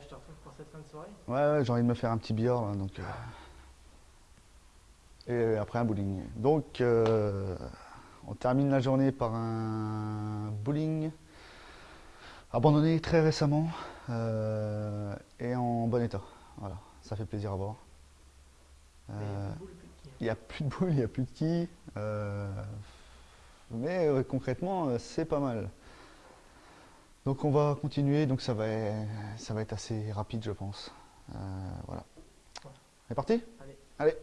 te retrouve pour cette fin de soirée Ouais, ouais j'ai envie de me faire un petit billard là, donc. euh, Et après un bowling. Donc, euh, on termine la journée par un bowling abandonné très récemment euh, et en bon état. Voilà, ça fait plaisir à voir. Il n'y a plus de boules, il n'y a plus de euh, mais concrètement, c'est pas mal. Donc on va continuer, donc ça va, ça va être assez rapide je pense. Euh, voilà. On est parti? Allez. Allez.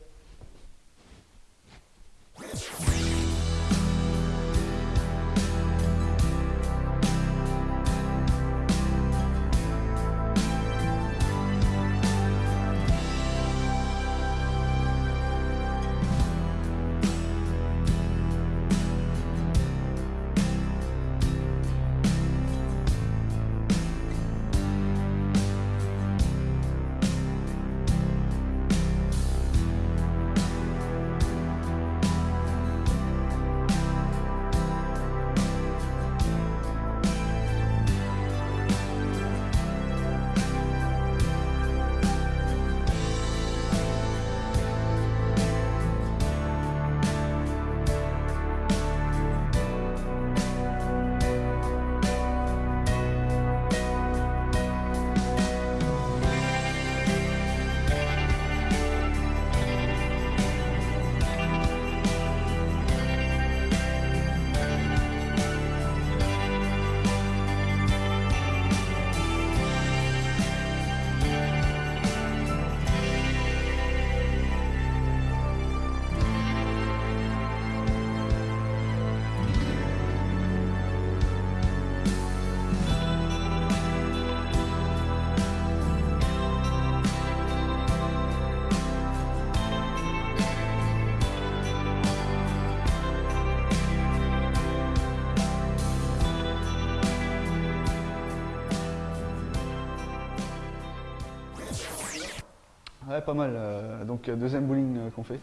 Ouais, pas mal. euh, donc euh, deuxième bowling euh, qu'on fait.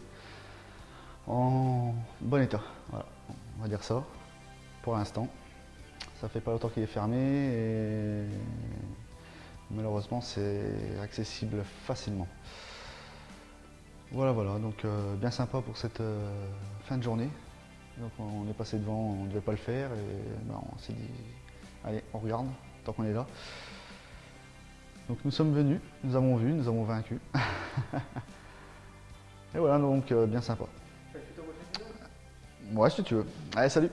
En bon état, voilà, on va dire ça, pour l'instant. Ça fait pas longtemps qu'il est fermé et malheureusement c'est accessible facilement. Voilà, voilà, donc bien sympa pour cette fin de journée. Donc on est passé devant, on ne devait pas le faire et ben, on s'est dit, allez, on regarde, tant qu'on est là. Donc nous sommes venus, nous avons vu, nous avons vaincu. et voilà, donc euh, bien sympa. Ouais, si tu veux. Allez, salut